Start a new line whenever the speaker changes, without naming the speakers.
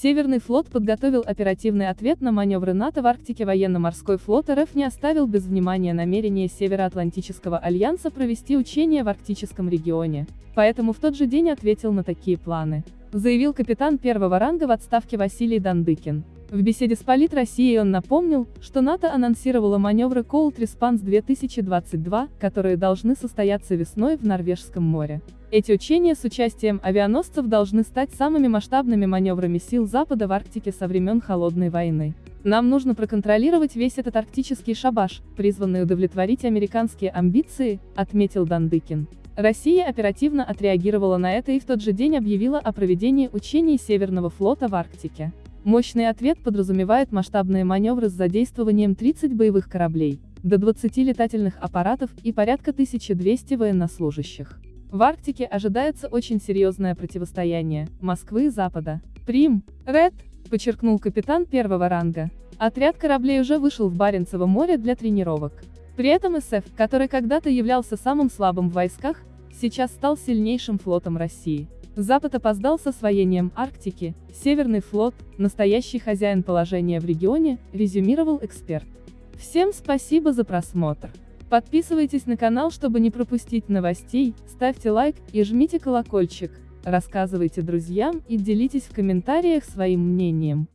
Северный флот подготовил оперативный ответ на маневры НАТО в Арктике. Военно-морской флот РФ не оставил без внимания намерение Североатлантического альянса провести учения в арктическом регионе, поэтому в тот же день ответил на такие планы, заявил капитан первого ранга в отставке Василий Дандыкин. В беседе с Полит Россией он напомнил, что НАТО анонсировало маневры Cold Response 2022, которые должны состояться весной в Норвежском море. Эти учения с участием авианосцев должны стать самыми масштабными маневрами сил Запада в Арктике со времен Холодной войны. Нам нужно проконтролировать весь этот арктический шабаш, призванный удовлетворить американские амбиции, отметил Дандыкин. Россия оперативно отреагировала на это и в тот же день объявила о проведении учений Северного флота в Арктике. Мощный ответ подразумевает масштабные маневры с задействованием 30 боевых кораблей, до 20 летательных аппаратов и порядка 1200 военнослужащих. В Арктике ожидается очень серьезное противостояние Москвы и Запада. Прим, Ред, подчеркнул капитан первого ранга. Отряд кораблей уже вышел в Баренцево море для тренировок. При этом СФ, который когда-то являлся самым слабым в войсках, сейчас стал сильнейшим флотом России. Запад опоздал с освоением Арктики, Северный флот, настоящий хозяин положения в регионе, резюмировал эксперт. Всем спасибо за просмотр. Подписывайтесь на канал, чтобы не пропустить новостей, ставьте лайк и жмите колокольчик, рассказывайте друзьям и делитесь в комментариях своим мнением.